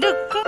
deg